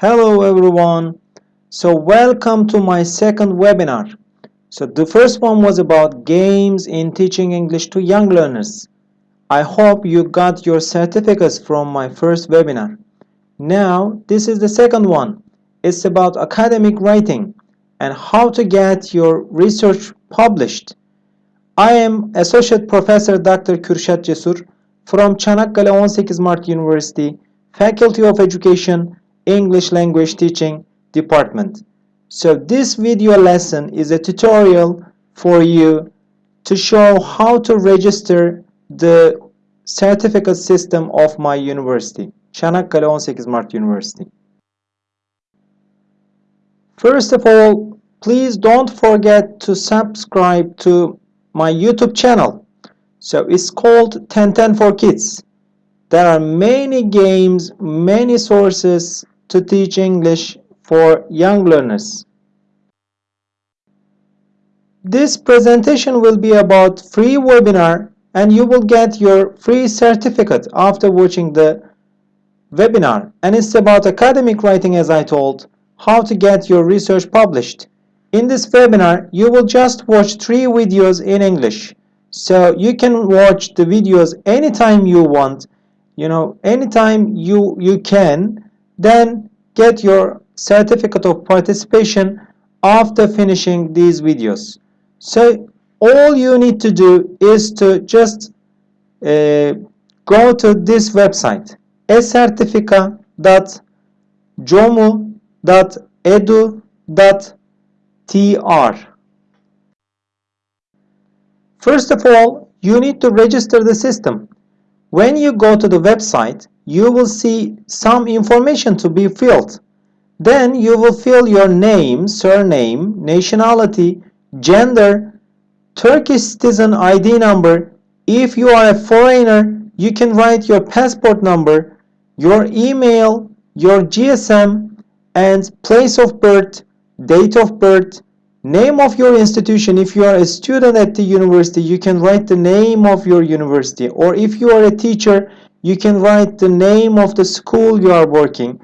Hello everyone. So welcome to my second webinar. So the first one was about games in teaching English to young learners. I hope you got your certificates from my first webinar. Now this is the second one. It's about academic writing and how to get your research published. I am Associate Professor Dr. Kürşat Cesur from Çanakkale 18 Mart University, Faculty of Education, English Language Teaching Department. So this video lesson is a tutorial for you to show how to register the certificate system of my university, Çanakkale 18 Mart University. First of all, please don't forget to subscribe to my YouTube channel. So it's called 1010 for Kids. There are many games, many sources to teach English for young learners. This presentation will be about free webinar and you will get your free certificate after watching the webinar. And it's about academic writing as I told, how to get your research published. In this webinar, you will just watch three videos in English. So you can watch the videos anytime you want, you know, anytime you, you can, then get your certificate of participation after finishing these videos. So all you need to do is to just uh, go to this website esertifika.comu.edu.tr First of all, you need to register the system. When you go to the website, you will see some information to be filled. Then you will fill your name, surname, nationality, gender, Turkish citizen ID number. If you are a foreigner, you can write your passport number, your email, your GSM, and place of birth, date of birth, Name of your institution, if you are a student at the university, you can write the name of your university. Or if you are a teacher, you can write the name of the school you are working.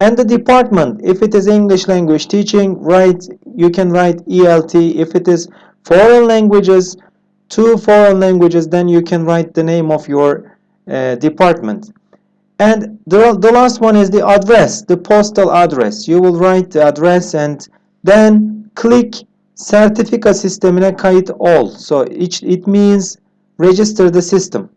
And the department, if it is English language teaching, write you can write ELT. If it is foreign languages, two foreign languages, then you can write the name of your uh, department. And the, the last one is the address, the postal address. You will write the address and then click certificate sertifika sistemine kayıt ol. So it, it means register the system.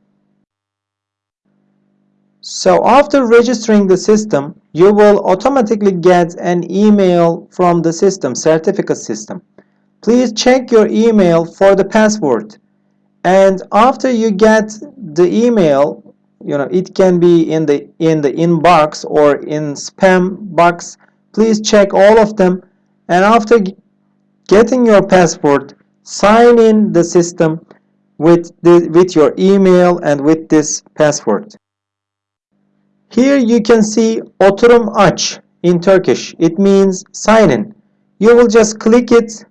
So after registering the system, you will automatically get an email from the system, certificate system. Please check your email for the password. And after you get the email, you know, it can be in the in the inbox or in spam box. Please check all of them. And after getting your password, sign in the system with, the, with your email and with this password. Here you can see oturum aç in Turkish. It means sign in. You will just click it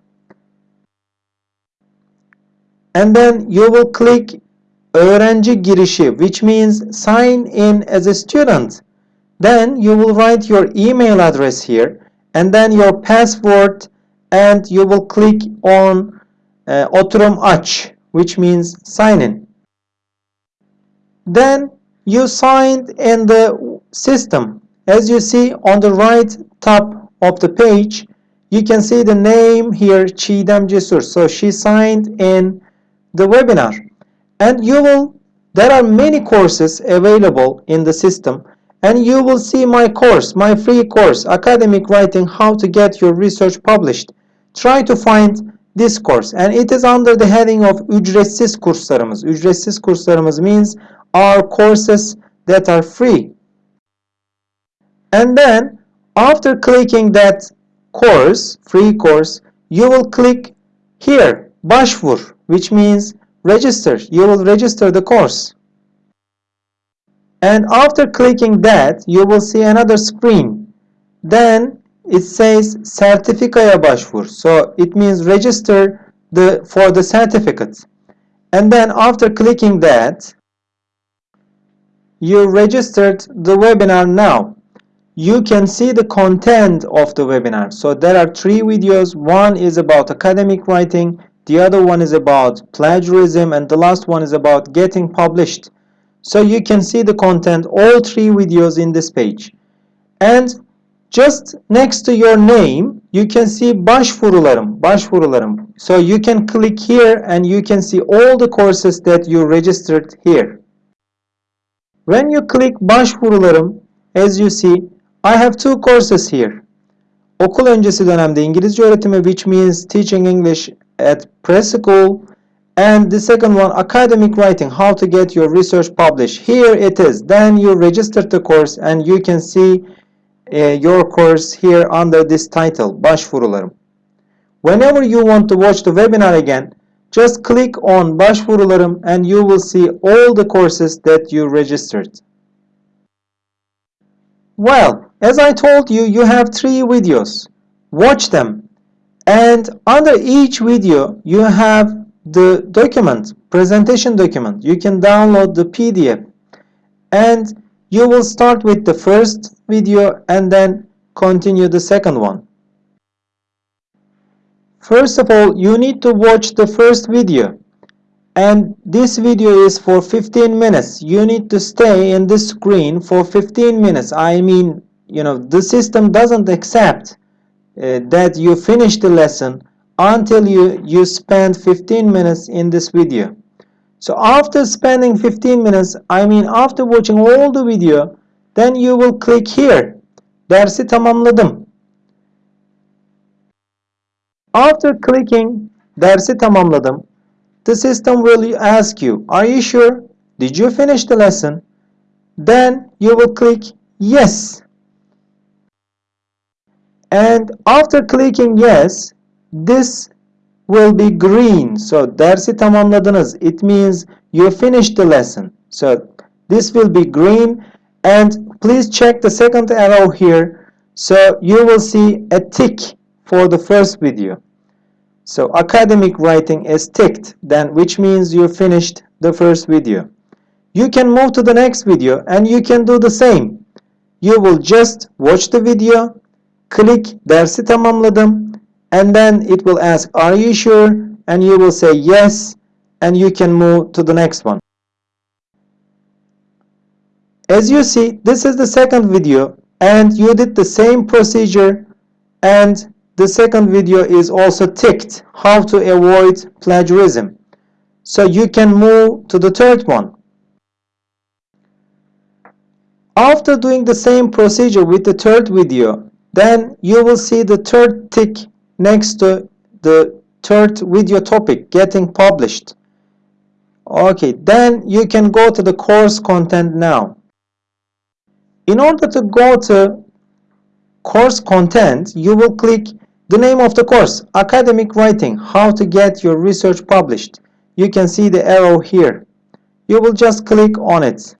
and then you will click öğrenci girişi which means sign in as a student. Then you will write your email address here and then your password and you will click on uh, Oturum Aç which means sign in. Then you signed in the system. As you see on the right top of the page, you can see the name here Çiğdem Cesur. So she signed in the webinar. And you will, there are many courses available in the system and you will see my course, my free course, Academic Writing, How to Get Your Research Published try to find this course and it is under the heading of ücretsiz kurslarımız. Ücretsiz kurslarımız means our courses that are free. And then after clicking that course, free course, you will click here, başvur, which means register. You will register the course. And after clicking that, you will see another screen. Then it says sertifikaya başvur. So it means register the for the certificate. And then after clicking that, you registered the webinar now. you can see the content of the webinar. So there are three videos. One is about academic writing, the other one is about plagiarism, and the last one is about getting published. So you can see the content, all three videos in this page. And just next to your name, you can see başvurularım, başvurularım. So you can click here and you can see all the courses that you registered here. When you click başvurularım, as you see, I have two courses here. Okul öncesi dönemde İngilizce öğretimi which means teaching English at preschool and the second one academic writing how to get your research published. Here it is. Then you register the course and you can see uh, your course here under this title başvurularım. Whenever you want to watch the webinar again just click on başvurularım and you will see all the courses that you registered. Well, as I told you, you have three videos. Watch them. And under each video, you have the document, presentation document. You can download the PDF. And you will start with the first video and then continue the second one. First of all, you need to watch the first video. And this video is for 15 minutes. You need to stay in this screen for 15 minutes. I mean you know the system doesn't accept uh, that you finish the lesson until you you spend 15 minutes in this video. So after spending 15 minutes I mean after watching all the video then you will click here. Dersi tamamladım after clicking dersi tamamladım the system will ask you, are you sure? Did you finish the lesson? Then you will click yes. And after clicking yes, this will be green. So dersi tamamladınız. It means you finished the lesson. So this will be green and please check the second arrow here. So you will see a tick for the first video. So academic writing is ticked then which means you finished the first video. You can move to the next video and you can do the same. You will just watch the video, click dersi tamamladım and then it will ask are you sure and you will say yes and you can move to the next one. As you see this is the second video and you did the same procedure and the second video is also ticked, how to avoid plagiarism. So you can move to the third one. After doing the same procedure with the third video, then you will see the third tick next to the third video topic getting published. Okay, then you can go to the course content now. In order to go to course content, you will click the name of the course, Academic Writing, How to Get Your Research Published. You can see the arrow here. You will just click on it.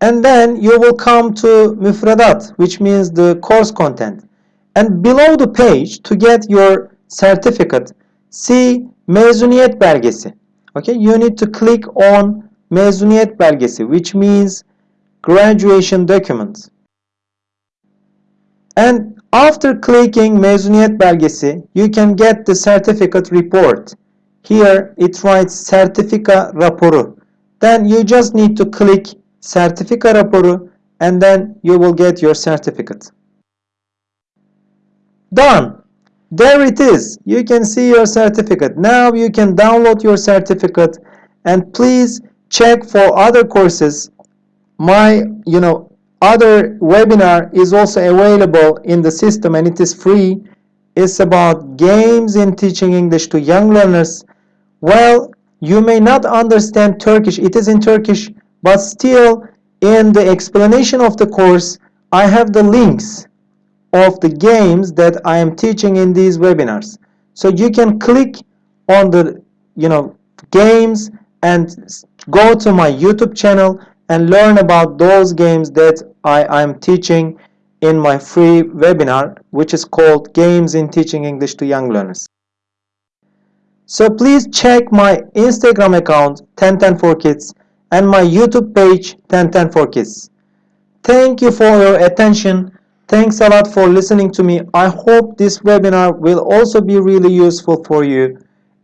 And then you will come to Müfredat, which means the course content. And below the page, to get your certificate, see Mezuniyet Belgesi. Okay, you need to click on Mezuniyet Belgesi, which means graduation document. And after clicking mezuniyet belgesi, you can get the certificate report. Here it writes sertifika raporu. Then you just need to click sertifika raporu and then you will get your certificate. Done. There it is. You can see your certificate. Now you can download your certificate and please check for other courses. My, you know, other webinar is also available in the system and it is free. It's about games in teaching English to young learners. Well you may not understand Turkish. It is in Turkish but still in the explanation of the course I have the links of the games that I am teaching in these webinars. So you can click on the you know games and go to my YouTube channel and learn about those games that I am teaching in my free webinar which is called Games in Teaching English to Young Learners. So please check my Instagram account 1010 for Kids and my YouTube page 1010 for Kids. Thank you for your attention. Thanks a lot for listening to me. I hope this webinar will also be really useful for you.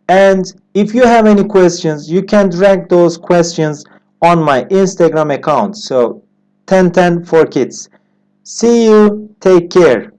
And if you have any questions, you can drag those questions on my Instagram account. So 1010 for kids. See you. Take care.